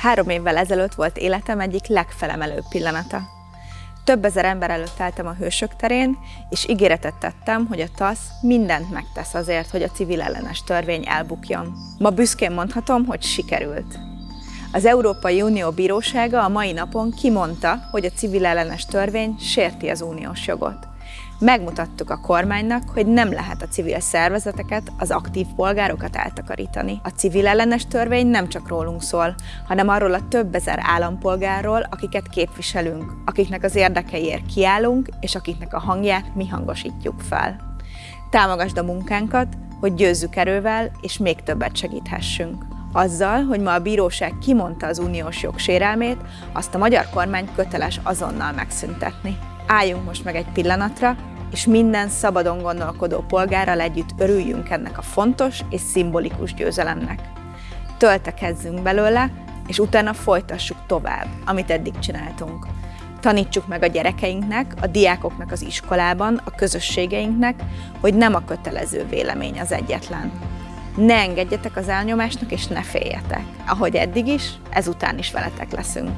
Három évvel ezelőtt volt életem egyik legfelemelőbb pillanata. Több ezer ember előtt álltam a hősök terén, és ígéretet tettem, hogy a TASZ mindent megtesz azért, hogy a civil ellenes törvény elbukjon. Ma büszkén mondhatom, hogy sikerült. Az Európai Unió Bírósága a mai napon kimondta, hogy a civil ellenes törvény sérti az uniós jogot. Megmutattuk a kormánynak, hogy nem lehet a civil szervezeteket, az aktív polgárokat eltakarítani. A civil ellenes törvény nem csak rólunk szól, hanem arról a több ezer állampolgárról, akiket képviselünk, akiknek az érdekeiért kiállunk, és akiknek a hangját mi hangosítjuk fel. Támogasd a munkánkat, hogy győzzük erővel, és még többet segíthessünk. Azzal, hogy ma a bíróság kimondta az uniós jog azt a magyar kormány köteles azonnal megszüntetni. Álljunk most meg egy pillanatra, és minden szabadon gondolkodó polgárral együtt örüljünk ennek a fontos és szimbolikus győzelemnek. Töltekezzünk belőle, és utána folytassuk tovább, amit eddig csináltunk. Tanítsuk meg a gyerekeinknek, a diákoknak az iskolában, a közösségeinknek, hogy nem a kötelező vélemény az egyetlen. Ne engedjetek az elnyomásnak, és ne féljetek. Ahogy eddig is, ezután is veletek leszünk.